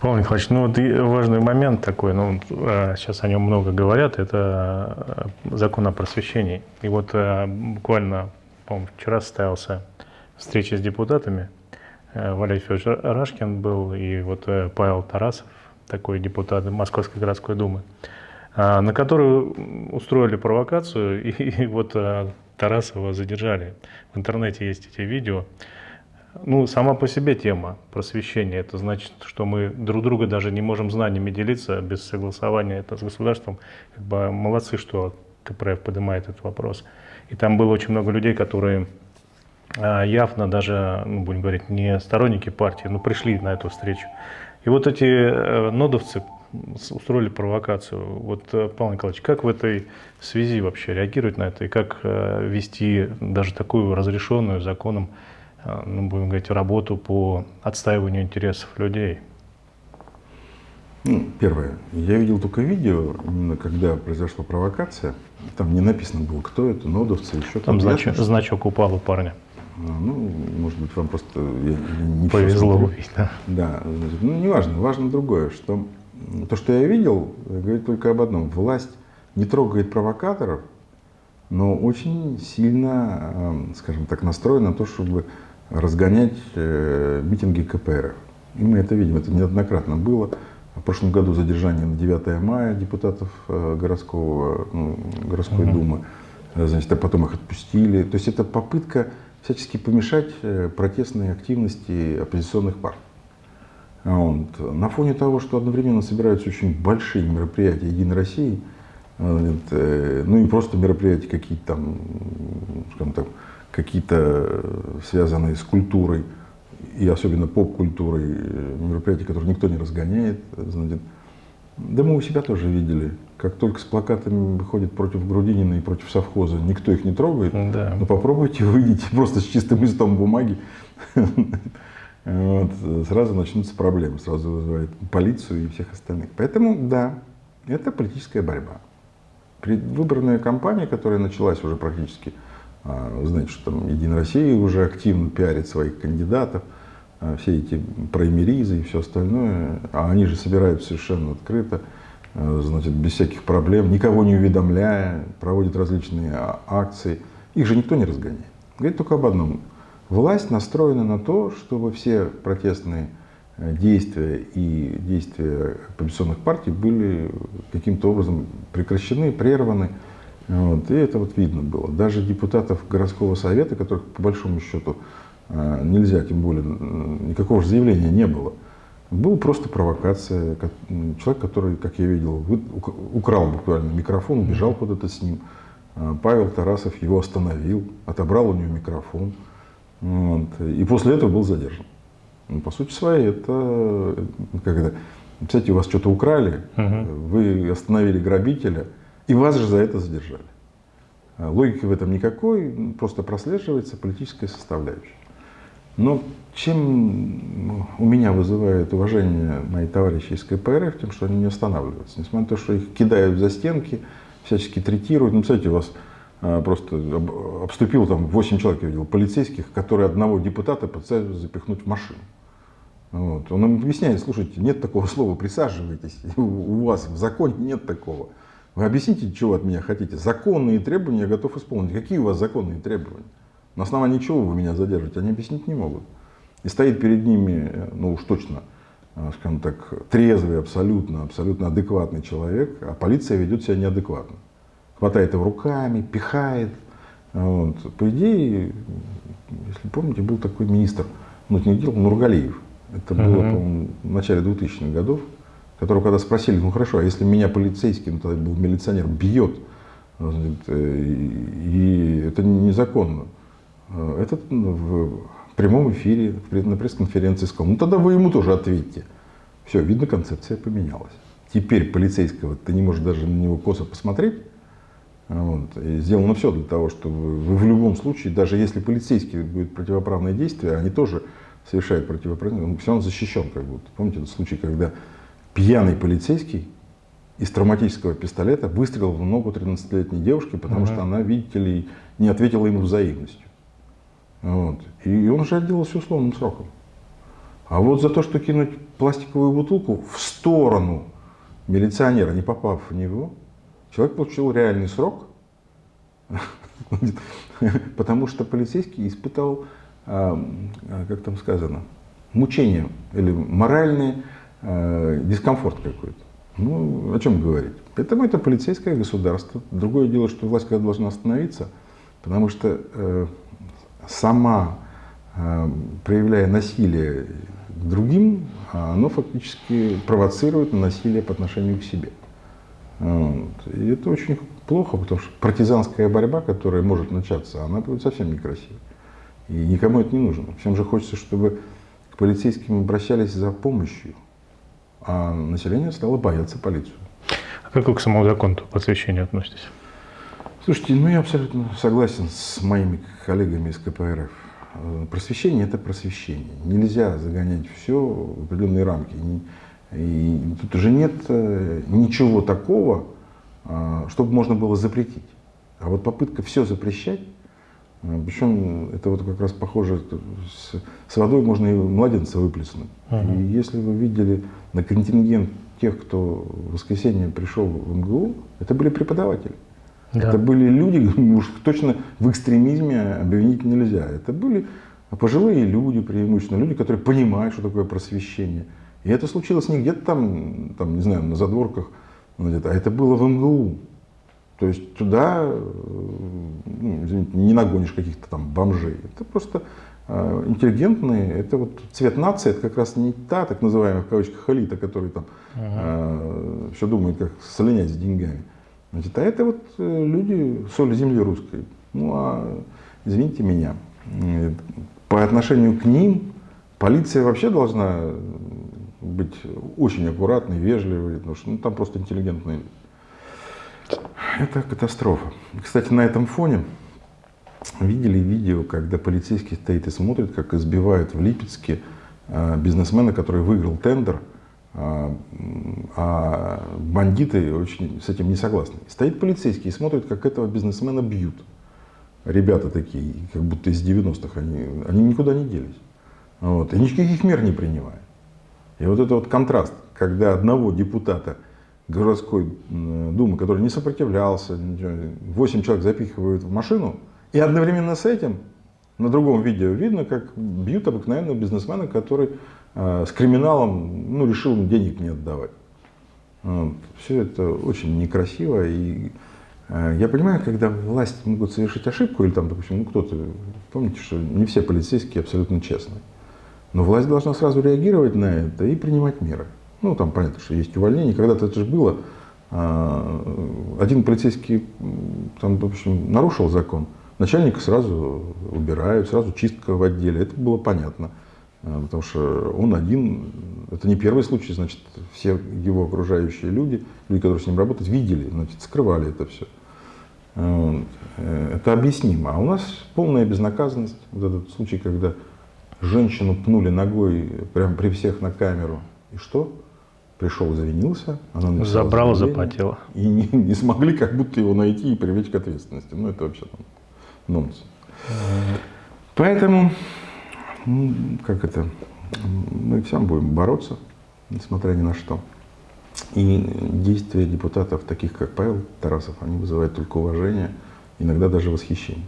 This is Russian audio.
Павел Николаевич, ну вот важный момент такой, ну сейчас о нем много говорят, это закон о просвещении. И вот буквально, по-моему, вчера состоялся встреча с депутатами, Валерий Федорович Рашкин был и вот Павел Тарасов, такой депутат Московской городской думы, на которую устроили провокацию, и вот Тарасова задержали. В интернете есть эти видео. Ну, сама по себе тема просвещения, это значит, что мы друг друга даже не можем знаниями делиться без согласования это с государством. Как бы молодцы, что КПРФ поднимает этот вопрос. И там было очень много людей, которые а, явно даже, ну, будем говорить, не сторонники партии, но пришли на эту встречу. И вот эти э, нодовцы устроили провокацию. Вот, э, Павел Николаевич, как в этой связи вообще реагировать на это и как э, вести даже такую разрешенную законом ну, будем говорить, работу по отстаиванию интересов людей? Ну, первое. Я видел только видео, именно когда произошла провокация. Там не написано было, кто это, нодовцы, еще там. Там значок, ясно, значок упал у парня. А, ну, может быть, вам просто я, не повезло увидеть, да? Да, ну, не важно, другое, что то, что я видел, говорит только об одном. Власть не трогает провокаторов, но очень сильно, э, скажем так, настроена на то, чтобы разгонять э, митинги КПРФ. И мы это видим, это неоднократно было. В прошлом году задержание на 9 мая депутатов э, городского, ну, городской угу. думы, э, значит, а потом их отпустили. То есть это попытка всячески помешать протестной активности оппозиционных партий. Вот. На фоне того, что одновременно собираются очень большие мероприятия Единой России, ну и просто мероприятия какие-то там, скажем так, какие-то э, связанные с культурой и особенно поп-культурой э, мероприятия, которые никто не разгоняет. Знаете. Да мы у себя тоже видели, как только с плакатами выходят против Грудинина и против совхоза, никто их не трогает. Да. Но попробуйте, выйдите просто с чистым листом бумаги, вот, сразу начнутся проблемы, сразу вызывает полицию и всех остальных. Поэтому, да, это политическая борьба. Предвыборная кампания, которая началась уже практически вы знаете, что там Единая Россия уже активно пиарит своих кандидатов, а, все эти праймеризы и все остальное, а они же собирают совершенно открыто, а, значит, без всяких проблем, никого не уведомляя, проводят различные акции. Их же никто не разгоняет. Говорит только об одном. Власть настроена на то, чтобы все протестные действия и действия оппозиционных партий были каким-то образом прекращены, прерваны. Вот, и это вот видно было. Даже депутатов городского совета, которых по большому счету а, нельзя, тем более никакого же заявления не было, была просто провокация. Человек, который, как я видел, украл буквально микрофон, убежал куда-то с ним. А, Павел Тарасов его остановил, отобрал у него микрофон. Вот, и после этого был задержан. Ну, по сути своей, это, как это, кстати, у вас что-то украли, угу. вы остановили грабителя, и вас же за это задержали. А логики в этом никакой, просто прослеживается политическая составляющая. Но чем у меня вызывает уважение мои товарищи из КПРФ, тем, что они не останавливаются. Несмотря на то, что их кидают за стенки, всячески третируют. Ну, кстати, вас а, просто обступил там 8 человек, я видел, полицейских, которые одного депутата пытаются запихнуть в машину. Вот. Он им объясняет, слушайте, нет такого слова, присаживайтесь, у вас в законе нет такого. Вы объясните, чего от меня хотите. Законные требования я готов исполнить. Какие у вас законные требования? На основании чего вы меня задержите? Они объяснить не могут. И стоит перед ними, ну уж точно, э, скажем так, трезвый, абсолютно, абсолютно адекватный человек, а полиция ведет себя неадекватно. Хватает его руками, пихает. Вот. По идее, если помните, был такой министр, ну, не делал, Нургалиев. Это было, -huh. по-моему, в начале 2000-х годов которого когда спросили, ну хорошо, а если меня полицейский, ну тогда был милиционер, бьет, э, и это незаконно, э, этот ну, в прямом эфире, на пресс-конференции сказал, ну тогда вы ему тоже ответьте. Все, видно, концепция поменялась. Теперь полицейского ты не можешь даже на него косо посмотреть. Вот, и сделано все для того, чтобы вы в любом случае, даже если полицейский будет противоправное действие, они тоже совершают противоправное, он все равно защищен как будто. Помните этот случай, когда пьяный полицейский из травматического пистолета выстрелил в ногу 13-летней девушки, потому угу. что она, видите ли, не ответила ему взаимностью. Вот. И он же отделался условным сроком. А вот за то, что кинуть пластиковую бутылку в сторону милиционера, не попав в него, человек получил реальный срок, потому что полицейский испытал, а, как там сказано, мучение или моральный э, дискомфорт какой-то. Ну, о чем говорить? Поэтому это полицейское государство. Другое дело, что власть когда должна остановиться, потому что э, сама, э, проявляя насилие к другим, оно фактически провоцирует насилие по отношению к себе. Вот. И это очень плохо, потому что партизанская борьба, которая может начаться, она будет совсем некрасивой. И никому это не нужно. Всем же хочется, чтобы к полицейским обращались за помощью, а население стало бояться полицию. А как вы к самому закону по освещению относитесь? Слушайте, ну я абсолютно согласен с моими коллегами из КПРФ. Э, просвещение – это просвещение. Нельзя загонять все в определенные рамки. И тут уже нет э, ничего такого, э, чтобы можно было запретить. А вот попытка все запрещать, причем это вот как раз похоже, с, с водой можно и младенца выплеснуть. Uh-huh. И если вы видели на контингент тех, кто в воскресенье пришел в МГУ, это были преподаватели. Да. Это были люди, уж точно в экстремизме обвинить нельзя. Это были пожилые люди, преимущественно люди, которые понимают, что такое просвещение. И это случилось не где-то там, там, не знаю, на задворках, а это было в МГУ. То есть туда, э, ну, извините, не нагонишь каких-то там бомжей. Это просто э, интеллигентные, это вот цвет нации, это как раз не та так называемая в кавычках элита, которая там э, все думает, как слинять с деньгами. Значит, а это вот э, люди соли земли русской. Ну а, извините меня, по отношению к ним полиция вообще должна быть очень аккуратной, вежливой, потому что ну, там просто интеллигентные люди. Это катастрофа. Кстати, на этом фоне видели видео, когда полицейский стоит и смотрит, как избивают в Липецке э, бизнесмена, который выиграл тендер – а, а бандиты очень с этим не согласны. Стоит полицейский и смотрит, как этого бизнесмена бьют. Ребята такие, как будто из 90-х, они, они никуда не делись. Вот, и никаких мер не принимают. И вот это вот контраст, когда одного депутата городской думы, который не сопротивлялся, 8 человек запихивают в машину, и одновременно с этим на другом видео видно, как бьют обыкновенного бизнесмена, который э, с криминалом ну, решил денег не отдавать. Вот. Все это очень некрасиво. И э, я понимаю, когда власть могут совершить ошибку, или там, допустим, ну кто-то, помните, что не все полицейские абсолютно честные. Но власть должна сразу реагировать на это и принимать меры. Ну, там понятно, что есть увольнение. Когда-то это же было. Э, один полицейский, там, в общем, нарушил закон. Начальника сразу убирают, сразу чистка в отделе. Это было понятно. А, потому что он один, это не первый случай, значит, все его окружающие люди, люди, которые с ним работают, видели, значит, скрывали это все. Это объяснимо. А у нас полная безнаказанность. Вот этот случай, когда женщину пнули ногой прямо при всех на камеру. И что? Пришел, извинился, она Забрала, заплатила. И не, не смогли как будто его найти и привлечь к ответственности. Ну, это вообще там нонсенс. Поэтому, ну, как это, мы всем будем бороться, несмотря ни на что. И действия депутатов, таких как Павел Тарасов, они вызывают только уважение, иногда даже восхищение.